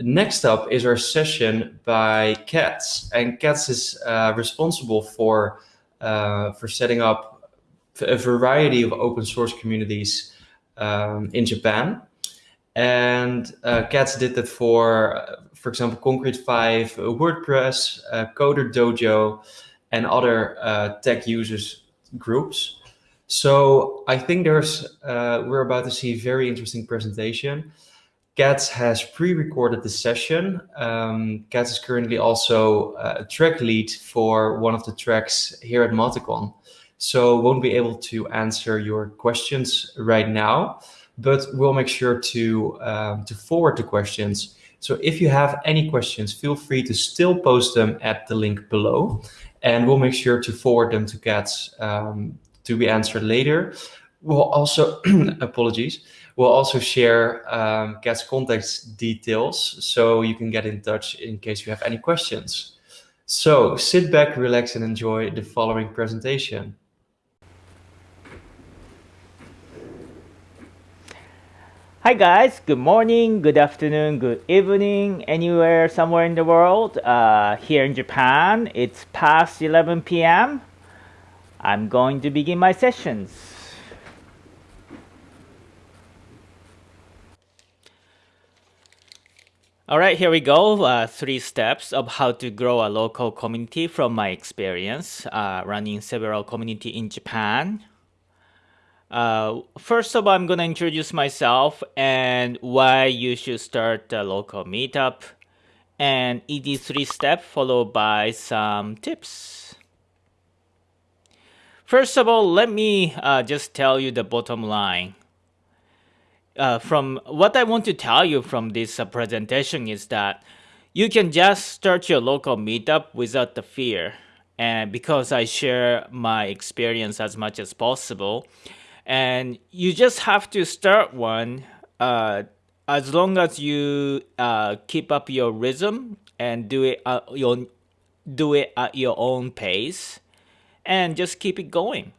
Next up is our session by Katz, and Katz is uh, responsible for uh, for setting up a variety of open source communities um, in Japan. And uh, Katz did that for, for example, Concrete 5, WordPress, uh, Coder Dojo, and other uh, tech users groups. So I think there's uh, we're about to see a very interesting presentation. Katz has pre-recorded the session. Um, Katz is currently also uh, a track lead for one of the tracks here at Mauticon. So won't be able to answer your questions right now, but we'll make sure to, um, to forward the questions. So if you have any questions, feel free to still post them at the link below and we'll make sure to forward them to Katz um, to be answered later. We'll also, apologies, we'll also share um, Cat's contact details so you can get in touch in case you have any questions. So sit back, relax and enjoy the following presentation. Hi guys, good morning, good afternoon, good evening, anywhere, somewhere in the world. Uh, here in Japan, it's past 11 p.m. I'm going to begin my sessions. All right, here we go. Uh, three steps of how to grow a local community from my experience uh, running several community in Japan. Uh, first of all, I'm going to introduce myself and why you should start a local meetup and ED3 step followed by some tips. First of all, let me uh, just tell you the bottom line. Uh, from what I want to tell you from this uh, presentation is that you can just start your local meetup without the fear. And because I share my experience as much as possible, and you just have to start one uh, as long as you uh, keep up your rhythm and do it at your, do it at your own pace and just keep it going.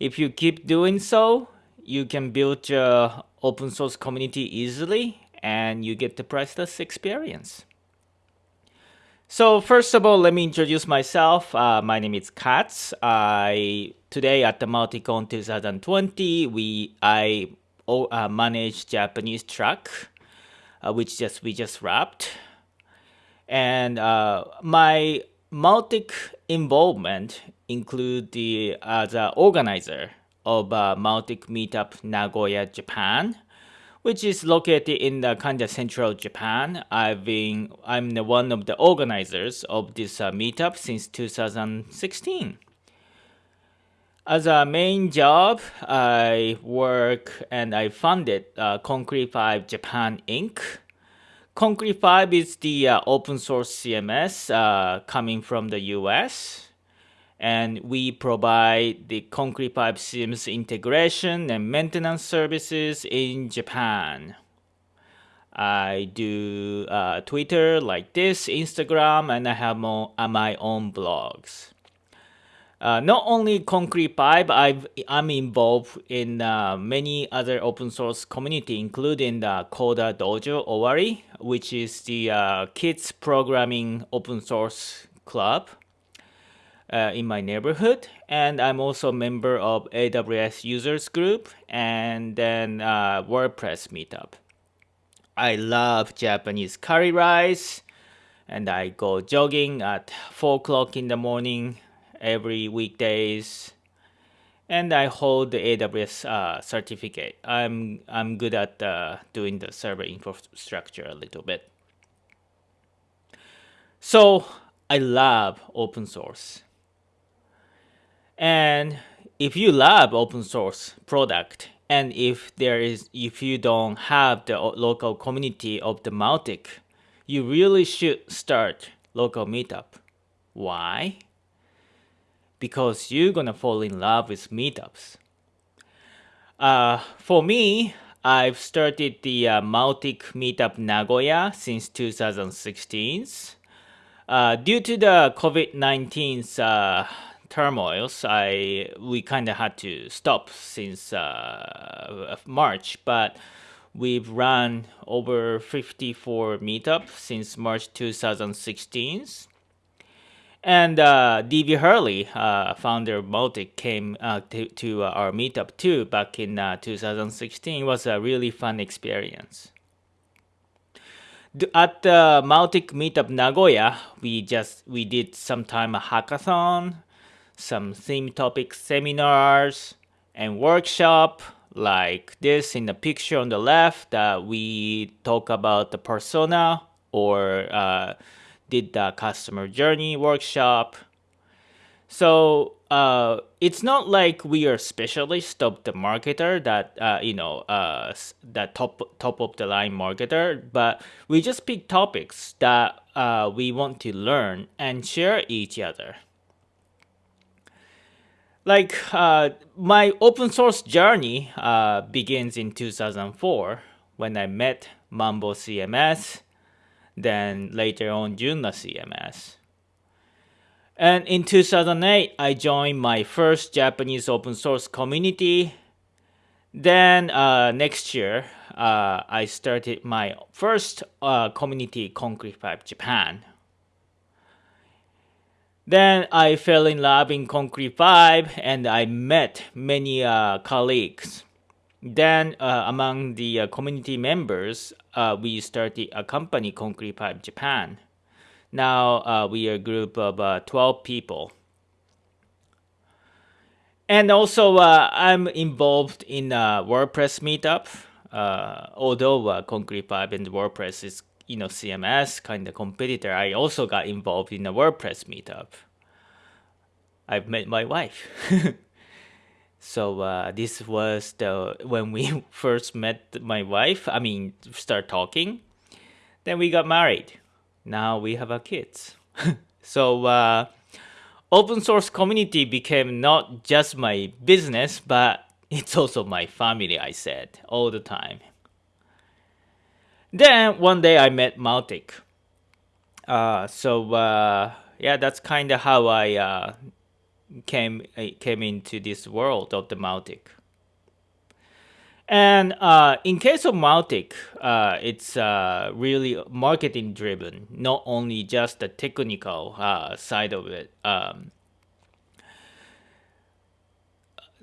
If you keep doing so, you can build your open source community easily and you get the priceless experience. So first of all, let me introduce myself. Uh, my name is Katz. I today at the Mauticon 2020, we I uh, manage Japanese track, uh, which just we just wrapped, and uh, my Mautic involvement include the as an organizer of uh, Mautic Meetup Nagoya, Japan, which is located in the kind of central Japan. I've been I'm the one of the organizers of this uh, meetup since 2016. As a main job, I work and I funded uh, Concrete 5 Japan Inc., Concrete 5 is the uh, open source CMS uh, coming from the US. And we provide the Concrete 5 CMS integration and maintenance services in Japan. I do uh, Twitter like this, Instagram, and I have more, uh, my own blogs. Uh, not only Concrete 5, I've, I'm involved in uh, many other open source community, including the Coder Dojo Owari, which is the uh, kids programming open source club uh, in my neighborhood. And I'm also a member of AWS users group and then uh, WordPress meetup. I love Japanese curry rice and I go jogging at 4 o'clock in the morning every weekdays and I hold the AWS uh, certificate. I'm I'm good at uh, doing the server infrastructure a little bit. So I love open source. And if you love open source product, and if there is if you don't have the local community of the Mautic, you really should start local meetup. Why? because you're gonna fall in love with meetups. Uh, for me, I've started the uh, Mautic Meetup Nagoya since 2016. Uh, due to the COVID-19's uh, turmoils, I we kind of had to stop since uh, March, but we've run over 54 meetups since March 2016. And uh, DB Hurley, uh, founder of Mautic, came uh, to, to uh, our meetup too back in uh, 2016. It was a really fun experience. At the Mautic meetup Nagoya, we just we did some time a hackathon, some theme topic seminars, and workshop like this in the picture on the left that we talk about the persona or uh, did the customer journey workshop. So uh, it's not like we are specialist of the marketer that uh, you know uh, that top top of the line marketer, but we just pick topics that uh, we want to learn and share each other. Like uh, my open source journey uh, begins in 2004 when I met Mambo CMS then later on Joomla CMS. And in 2008, I joined my first Japanese open source community. Then uh, next year, uh, I started my first uh, community, Concrete 5 Japan. Then I fell in love in Concrete 5 and I met many uh, colleagues. Then, uh, among the uh, community members, uh, we started a company, Concrete 5 Japan. Now uh, we are a group of uh, 12 people. And also, I'm involved in WordPress meetup. although Concrete 5 and WordPress is, you know, CMS kind of competitor, I also got involved in a WordPress meetup. I've met my wife. So uh, this was the when we first met my wife. I mean, start talking. Then we got married. Now we have our kids. so uh, open source community became not just my business, but it's also my family. I said all the time. Then one day I met Mautic. Uh, so uh, yeah, that's kind of how I uh, came uh, came into this world of the Mautic. And uh, in case of Mautic, uh, it's uh, really marketing driven, not only just the technical side of it. Um,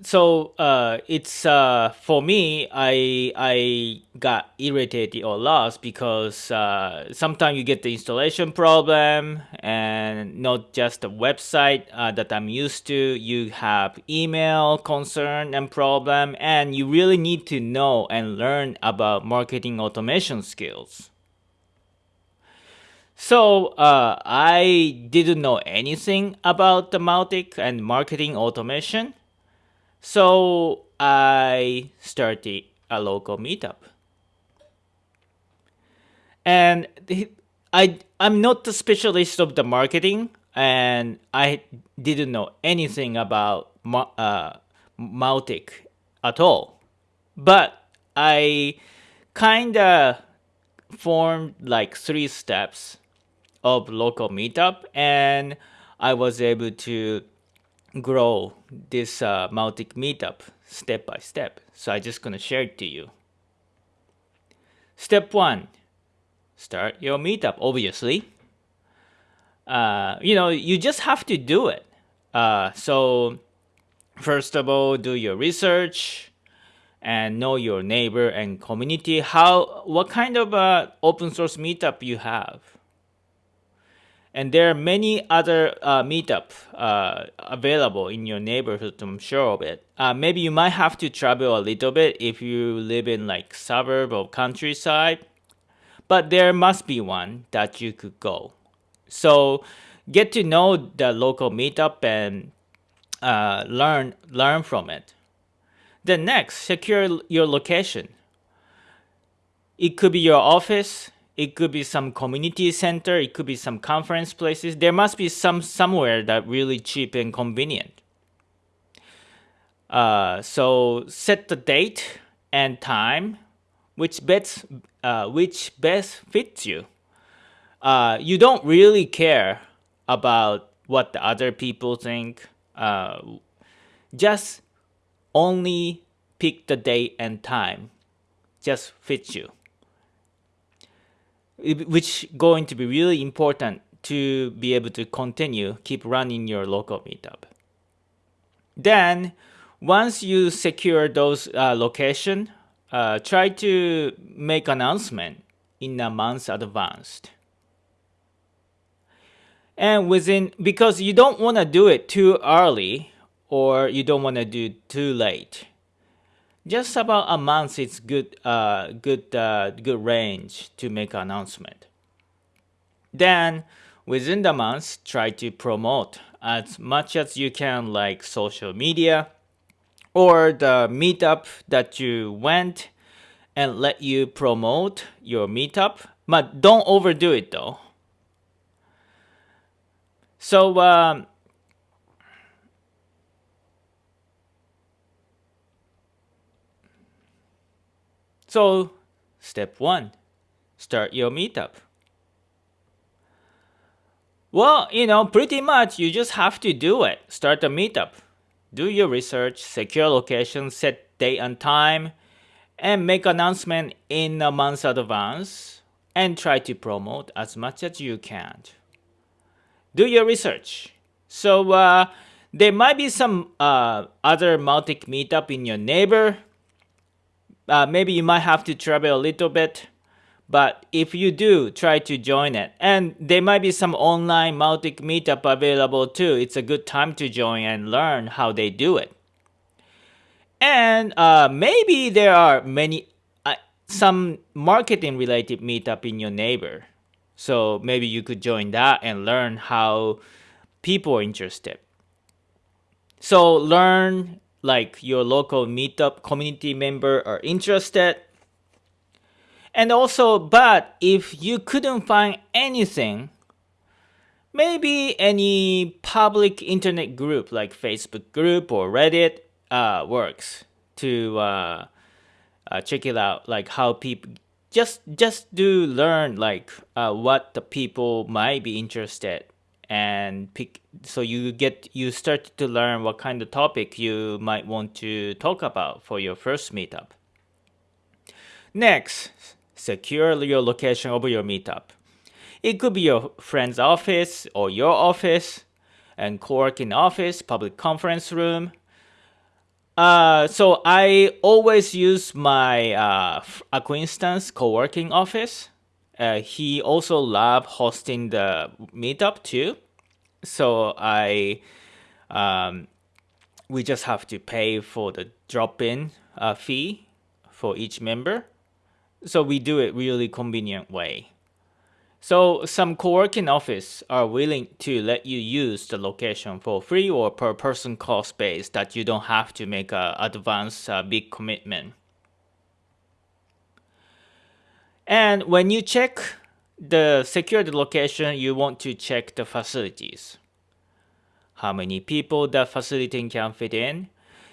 so uh, it's uh, for me i i got irritated or lost because uh, sometimes you get the installation problem and not just the website uh, that i'm used to. You have email concern and problem and you really need to know and learn about marketing automation skills. So uh, i didn't know anything about the Mautic and marketing automation so I started a local meetup. And I I'm not the specialist of the marketing and I didn't know anything about uh, Mautic at all. But I kind of formed like three steps of local meetup and I was able to grow this uh, meetup step by step. So I'm just gonna share it to you. Step one, start your meetup, obviously. Uh, you know, you just have to do it. Uh, so first of all, do your research and know your neighbor and community. How, what kind of uh, open source meetup you have and there are many other uh, meetup uh, available in your neighborhood. I'm sure of it. Uh, maybe you might have to travel a little bit if you live in like suburb or countryside, but there must be one that you could go. So get to know the local meetup and uh, learn learn from it. Then next, secure your location. It could be your office, it could be some community center. It could be some conference places. There must be some somewhere that really cheap and convenient. Uh, so set the date and time, which best uh, which best fits you. Uh, you don't really care about what the other people think. Uh, just only pick the date and time just fits you which going to be really important to be able to continue keep running your local meetup. Then once you secure those uh, location uh, try to make announcement in a month advanced. And within because you don't want to do it too early or you don't want to do too late just about a month is good uh, good uh, good range to make announcement. Then within the month try to promote as much as you can like social media or the meetup that you went and let you promote your meetup. But don't overdo it though. So um, So, step one, start your meetup. Well, you know, pretty much you just have to do it. Start a meetup. Do your research, secure location, set date and time, and make announcement in a month advance and try to promote as much as you can. Do your research. So uh, there might be some uh, other Mautic meetup in your neighbor uh, maybe you might have to travel a little bit but if you do try to join it. And there might be some online Mautic meetup available too. It's a good time to join and learn how they do it. And uh, maybe there are many uh, some marketing related meetup in your neighbor. So maybe you could join that and learn how people are interested. So learn like your local meetup community member are interested. And also, but if you couldn't find anything, maybe any public internet group like Facebook group or Reddit uh, works to uh, uh, check it out, like how people just just do learn like uh, what the people might be interested and pick so you get you start to learn what kind of topic you might want to talk about for your first meetup. Next secure your location of your meetup. It could be your friend's office or your office and co-working office public conference room. Uh, so I always use my uh, acquaintance co-working office uh, he also love hosting the meetup too. So I, um, we just have to pay for the drop-in uh, fee for each member. So we do it really convenient way. So some co-working office are willing to let you use the location for free or per person cost base that you don't have to make a advance uh, big commitment. And when you check the secured location, you want to check the facilities. How many people the facility can fit in.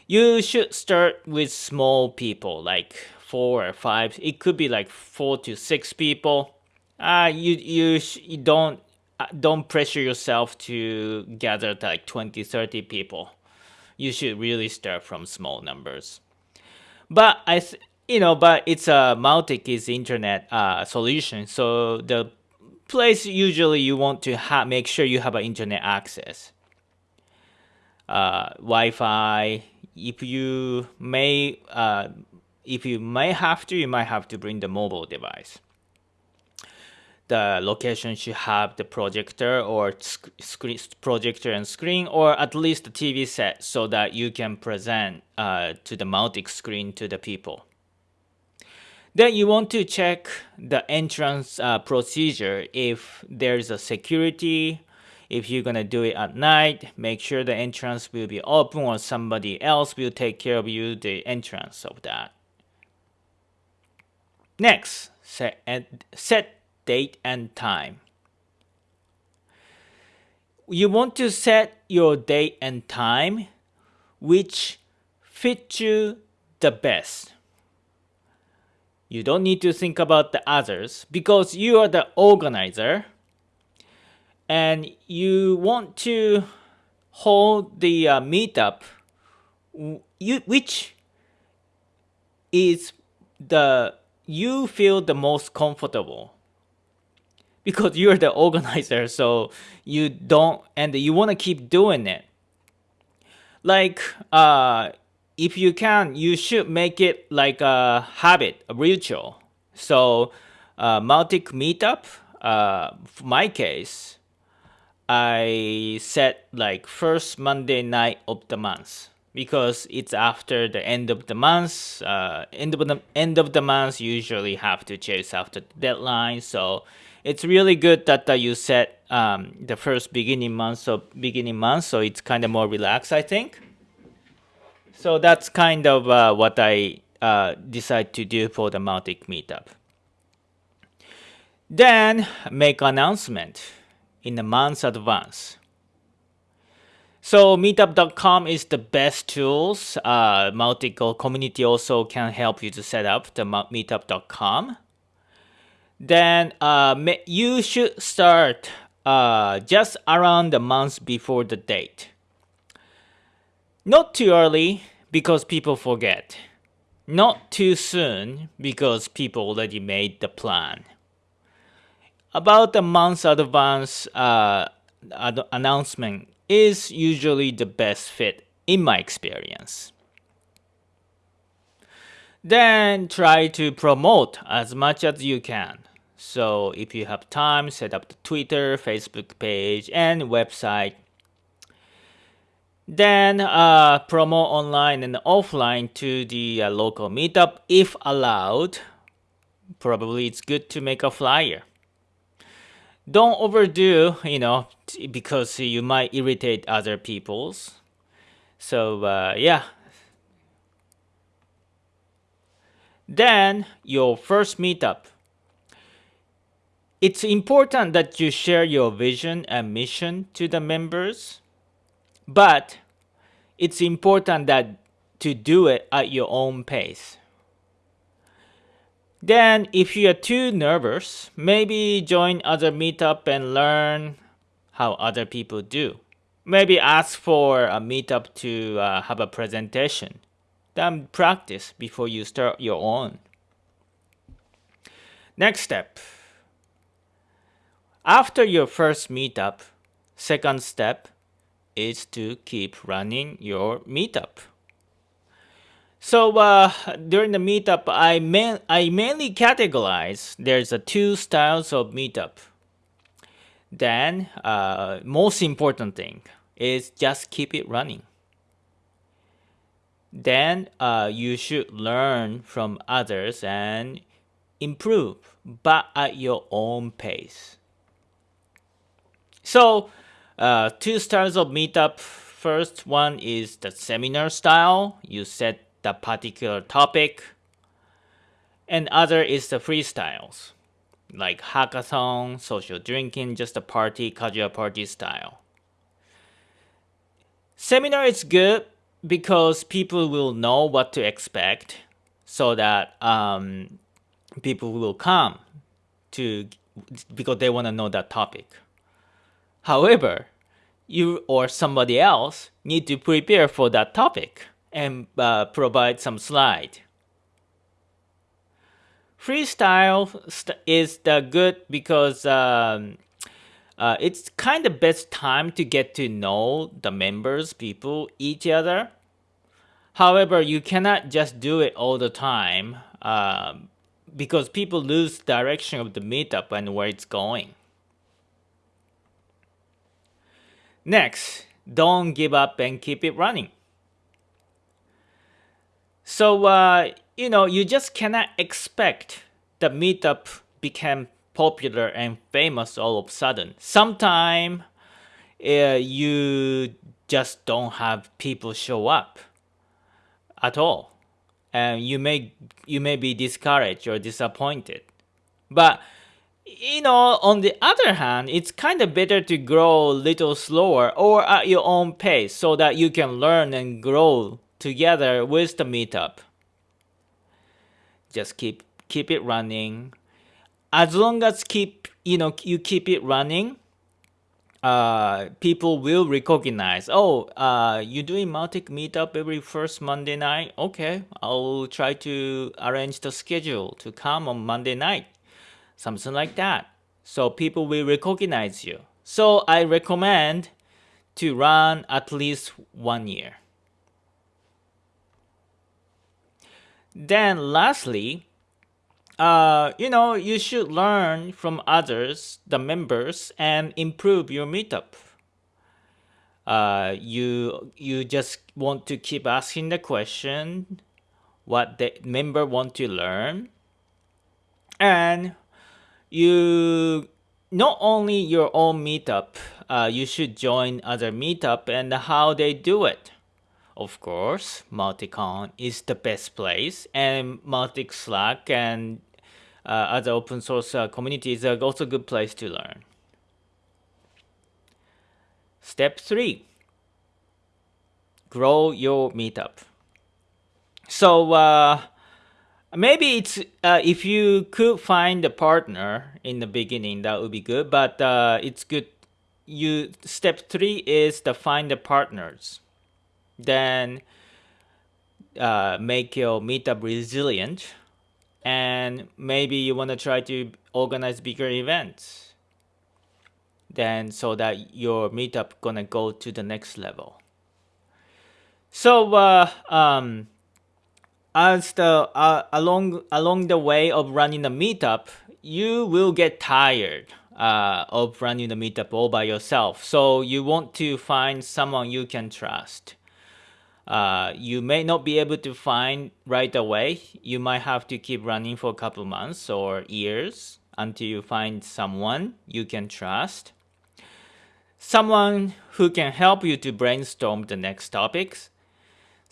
You should start with small people, like four or five. It could be like four to six people. Uh, you, you, you don't, uh, don't pressure yourself to gather like 20, 30 people. You should really start from small numbers. But I, you know, but it's a Mautic is internet uh, solution. So the place usually you want to make sure you have an internet access. Uh, Wi-Fi. If you may, uh, if you may have to, you might have to bring the mobile device. The location should have the projector or screen projector and screen, or at least the TV set, so that you can present uh, to the Mautic screen to the people. Then you want to check the entrance uh, procedure if there's a security. If you're gonna do it at night, make sure the entrance will be open or somebody else will take care of you the entrance of that. Next, set, set date and time. You want to set your date and time which fit you the best you don't need to think about the others because you are the organizer and you want to hold the uh, meetup you, which is the you feel the most comfortable because you're the organizer so you don't and you want to keep doing it. Like uh if you can you should make it like a habit a ritual so uh Mautic meetup uh for my case i set like first monday night of the month because it's after the end of the month uh end of the end of the month usually have to chase after the deadline so it's really good that uh, you set um, the first beginning month of beginning month, so it's kind of more relaxed, I think. So that's kind of uh, what I uh, decide to do for the Mautic meetup. Then make announcement in a month's advance. So meetup.com is the best tools. Uh, community also can help you to set up the meetup.com then uh, you should start uh, just around the month before the date. Not too early because people forget. Not too soon because people already made the plan. About a month advance uh, ad announcement is usually the best fit in my experience. Then try to promote as much as you can. So if you have time, set up the Twitter, Facebook page, and website. Then uh, promote online and offline to the uh, local meetup if allowed. Probably it's good to make a flyer. Don't overdo, you know, because you might irritate other people's. So uh, yeah, Then your first meetup. It's important that you share your vision and mission to the members, but it's important that to do it at your own pace. Then if you are too nervous, maybe join other meetup and learn how other people do. Maybe ask for a meetup to uh, have a presentation then practice before you start your own. Next step. After your first meetup, second step is to keep running your meetup. So uh, during the meetup, I, ma I mainly categorize there's a two styles of meetup. Then uh, most important thing is just keep it running then uh, you should learn from others and improve, but at your own pace. So, uh, two styles of meetup. First one is the seminar style. You set the particular topic. And other is the freestyles, like hackathon, social drinking, just a party, casual party style. Seminar is good because people will know what to expect so that um, people will come to because they want to know that topic. However, you or somebody else need to prepare for that topic and uh, provide some slide. Freestyle is the good because um, uh, it's kind of best time to get to know the members, people, each other. However, you cannot just do it all the time um, because people lose direction of the meetup and where it's going. Next, don't give up and keep it running. So, uh, you know, you just cannot expect the meetup became popular and famous all of a sudden. Sometime uh, you just don't have people show up at all, and you may you may be discouraged or disappointed. But you know, on the other hand, it's kind of better to grow a little slower or at your own pace so that you can learn and grow together with the meetup. Just keep keep it running as long as keep you know you keep it running uh, people will recognize, oh, uh, you're doing Mautic meetup every first Monday night. Okay, I'll try to arrange the schedule to come on Monday night, something like that. So people will recognize you. So I recommend to run at least one year. Then lastly, uh, you know, you should learn from others, the members, and improve your meetup. Uh, you you just want to keep asking the question, what the member want to learn, and you not only your own meetup, uh, you should join other meetup and how they do it. Of course, Mauticon is the best place, and Mautic Slack and uh, other open source uh, communities are also a good place to learn. Step three, grow your meetup. So uh, maybe it's uh, if you could find a partner in the beginning, that would be good. But uh, it's good. You step three is to find the partners then uh, make your meetup resilient and maybe you want to try to organize bigger events then so that your meetup gonna go to the next level so uh, um, as the uh, along along the way of running the meetup you will get tired uh, of running the meetup all by yourself so you want to find someone you can trust uh, you may not be able to find right away. You might have to keep running for a couple months or years until you find someone you can trust. Someone who can help you to brainstorm the next topics.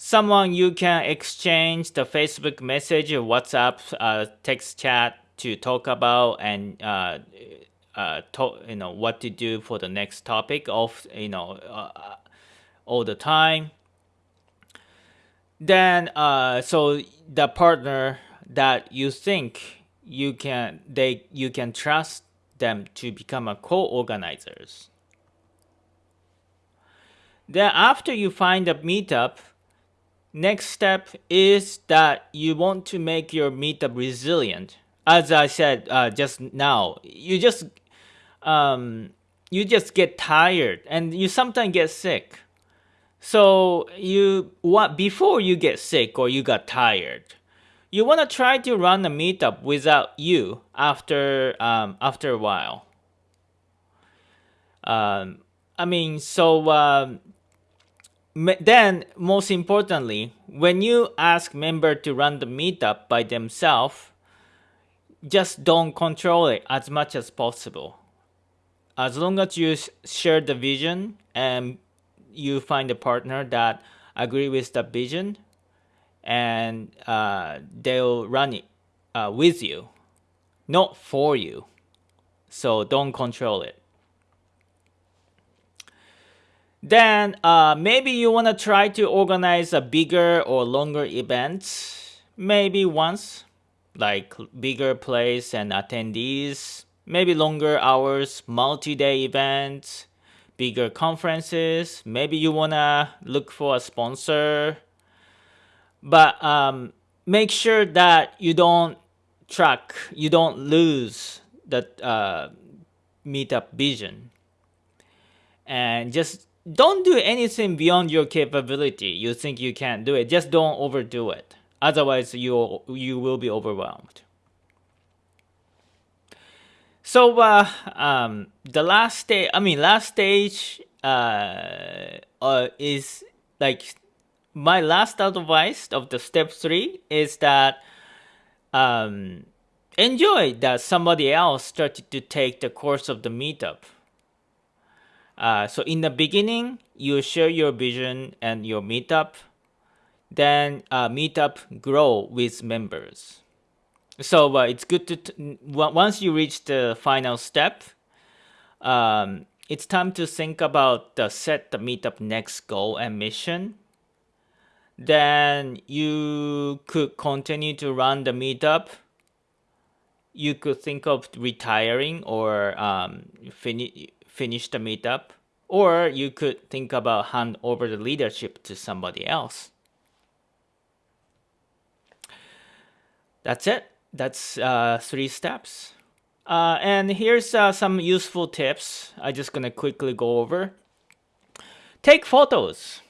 Someone you can exchange the Facebook message WhatsApp uh, text chat to talk about and uh, uh, talk, you know what to do for the next topic of you know uh, all the time. Then uh, so the partner that you think you can they you can trust them to become a co-organizers. Then after you find a meetup next step is that you want to make your meetup resilient as i said uh, just now you just um, you just get tired and you sometimes get sick so you what before you get sick or you got tired, you want to try to run a meetup without you after um, after a while. Um, I mean, so um, then most importantly, when you ask member to run the meetup by themselves, just don't control it as much as possible. As long as you share the vision and you find a partner that agree with the vision and uh, they'll run it uh, with you not for you so don't control it then uh, maybe you want to try to organize a bigger or longer event maybe once like bigger place and attendees maybe longer hours multi-day events bigger conferences. Maybe you wanna look for a sponsor, but um, make sure that you don't track, you don't lose that uh, meetup vision, and just don't do anything beyond your capability. You think you can do it, just don't overdo it. Otherwise, you you will be overwhelmed. So uh, um, the last stage, I mean, last stage uh, uh, is like my last advice of the step three is that um, enjoy that somebody else started to take the course of the meetup. Uh, so in the beginning, you share your vision and your meetup. Then uh, meetup grow with members. So uh, it's good to once you reach the final step, um, it's time to think about the set the meetup next goal and mission. Then you could continue to run the meetup. You could think of retiring or um, fini- finish the meetup, or you could think about hand over the leadership to somebody else. That's it. That's uh, three steps. Uh, and here's uh, some useful tips. I'm just gonna quickly go over. Take photos.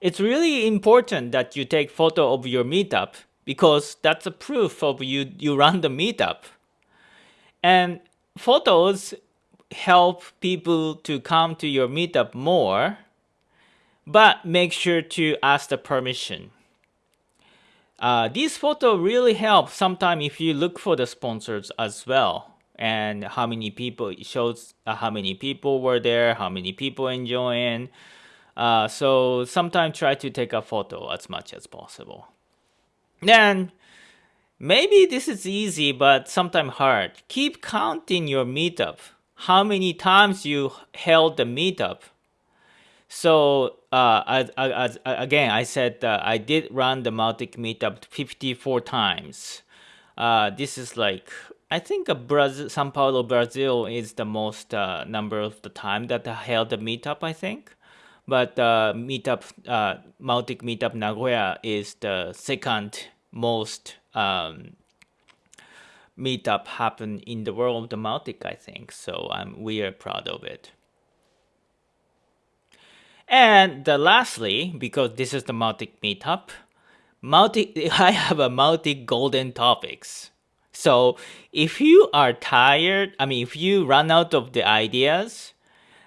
It's really important that you take photo of your meetup because that's a proof of you you run the meetup. And photos help people to come to your meetup more, but make sure to ask the permission. Uh, these photos really help sometimes if you look for the sponsors as well. And how many people it shows uh, how many people were there how many people enjoying. Uh, so sometimes try to take a photo as much as possible. Then maybe this is easy but sometimes hard. Keep counting your meetup how many times you held the meetup so uh, as, as, again, I said uh, I did run the Mautic meetup 54 times. Uh, this is like I think Brazil, Sao Paulo, Brazil is the most uh, number of the time that I held the meetup. I think, but uh, meetup uh, Mautic meetup Nagoya is the second most um, meetup happen in the world of the Mautic. I think so. I'm we are proud of it. And the lastly, because this is the Mautic meetup, Mautic I have a Mautic golden topics. So if you are tired, I mean, if you run out of the ideas,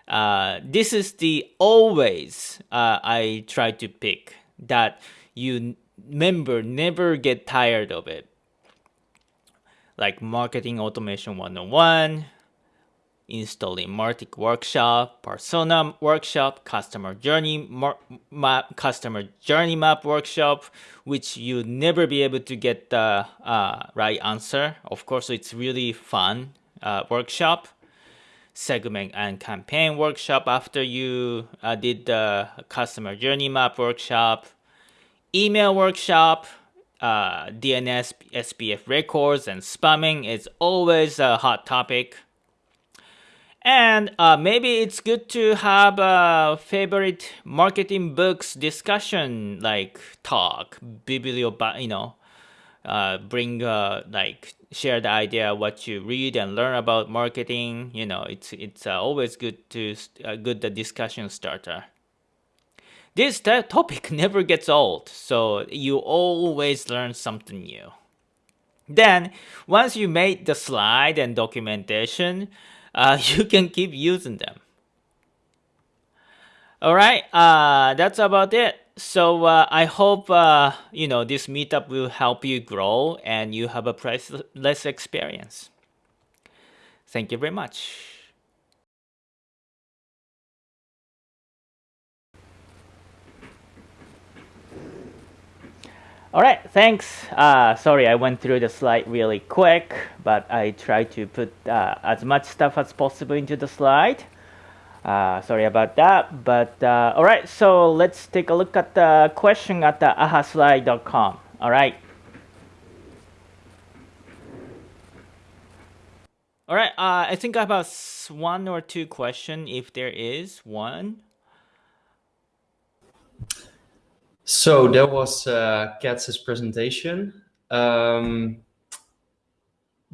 uh, this is the always uh, I try to pick that you member never get tired of it. Like marketing automation 101, installing Mautic Workshop, Persona Workshop, Customer Journey Map, Customer Journey Map Workshop, which you never be able to get the uh, right answer. Of course, it's really fun uh, workshop. Segment and campaign workshop after you uh, did the Customer Journey Map Workshop. Email workshop, uh, DNS, SPF records, and spamming is always a hot topic. And uh, maybe it's good to have a favorite marketing books discussion, like talk, biblio, you know, uh, bring uh, like share the idea what you read and learn about marketing. You know, it's it's uh, always good to uh, good discussion starter. This topic never gets old, so you always learn something new. Then, once you made the slide and documentation, uh, you can keep using them. All right, uh, that's about it. So uh, I hope uh, you know this meetup will help you grow and you have a priceless experience. Thank you very much. All right, thanks. Uh, sorry, I went through the slide really quick, but I tried to put uh, as much stuff as possible into the slide. Uh, sorry about that, but uh, all right, so let's take a look at the question at the ahaslide.com. All right. All right, uh, I think I have one or two question if there is one. So that was uh, Katz's presentation. Um,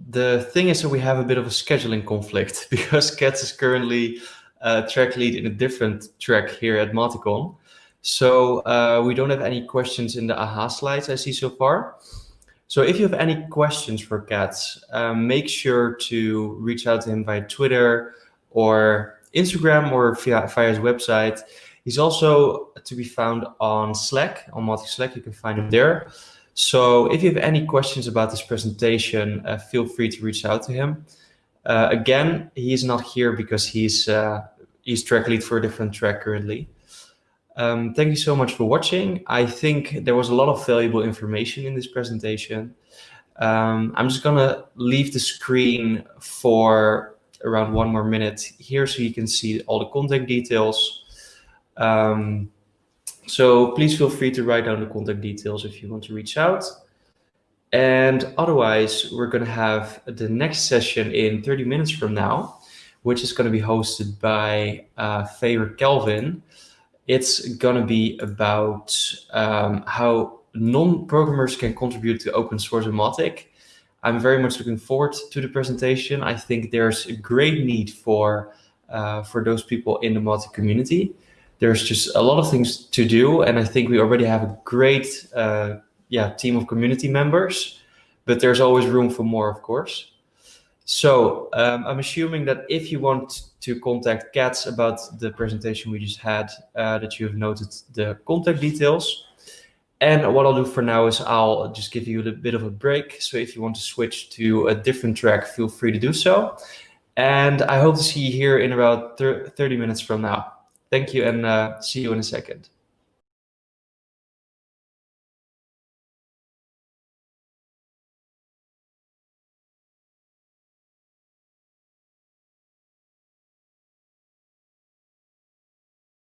the thing is that we have a bit of a scheduling conflict because Katz is currently uh, track lead in a different track here at Mauticon. So uh, we don't have any questions in the AHA slides I see so far. So if you have any questions for Katz, um, make sure to reach out to him via Twitter or Instagram or via, via his website. He's also to be found on Slack, on Mautic Slack. You can find him there. So if you have any questions about this presentation, uh, feel free to reach out to him. Uh, again, he is not here because he's uh, he's track lead for a different track currently. Um, thank you so much for watching. I think there was a lot of valuable information in this presentation. Um, I'm just gonna leave the screen for around one more minute here so you can see all the contact details. Um, so please feel free to write down the contact details if you want to reach out. And otherwise, we're going to have the next session in 30 minutes from now, which is going to be hosted by uh, Favour Kelvin. It's going to be about um, how non-programmers can contribute to open source Mautic. I'm very much looking forward to the presentation. I think there's a great need for uh, for those people in the Mautic community. There's just a lot of things to do, and I think we already have a great uh, yeah team of community members, but there's always room for more, of course. So um, I'm assuming that if you want to contact Katz about the presentation we just had, uh, that you have noted the contact details. And what I'll do for now is I'll just give you a bit of a break. So if you want to switch to a different track, feel free to do so. And I hope to see you here in about 30 minutes from now. Thank you and uh, see you in a second.